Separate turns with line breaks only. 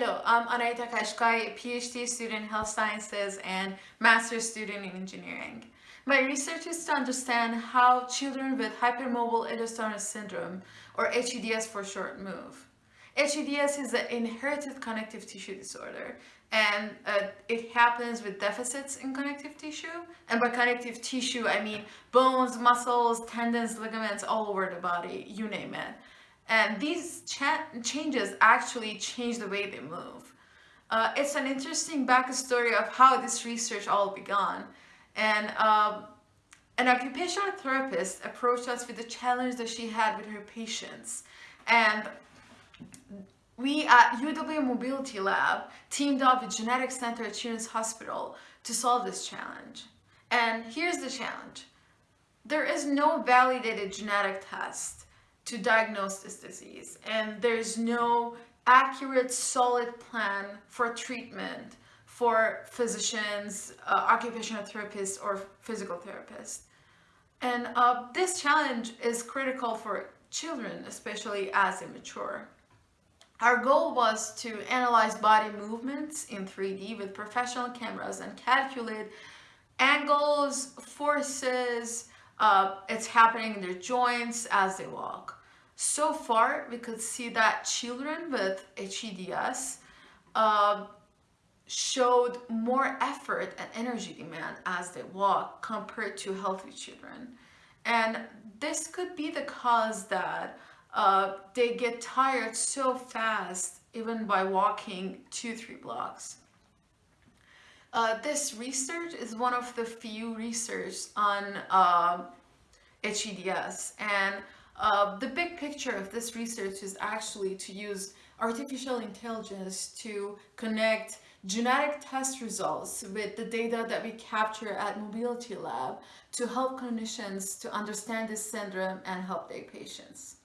Hello, I'm Anaita Kashkai, PhD student in health sciences and master's student in engineering. My research is to understand how children with hypermobile Ehlers-Danlos syndrome, or HEDS for short, move. HEDS is an inherited connective tissue disorder and uh, it happens with deficits in connective tissue and by connective tissue I mean bones, muscles, tendons, ligaments all over the body, you name it. And these cha changes actually change the way they move. Uh, it's an interesting backstory of how this research all began. And um, an occupational therapist approached us with the challenge that she had with her patients. And we at UW Mobility Lab teamed up with Genetics Center at Children's Hospital to solve this challenge. And here's the challenge. There is no validated genetic test to diagnose this disease and there's no accurate solid plan for treatment for physicians, uh, occupational therapists or physical therapists. And uh, this challenge is critical for children, especially as they mature. Our goal was to analyze body movements in 3D with professional cameras and calculate angles, forces, uh, it's happening in their joints as they walk. So far, we could see that children with HEDS uh, showed more effort and energy demand as they walk compared to healthy children. And this could be the cause that uh, they get tired so fast even by walking two, three blocks. Uh, this research is one of the few research on uh, HEDS and uh, the big picture of this research is actually to use artificial intelligence to connect genetic test results with the data that we capture at Mobility Lab to help clinicians to understand this syndrome and help their patients.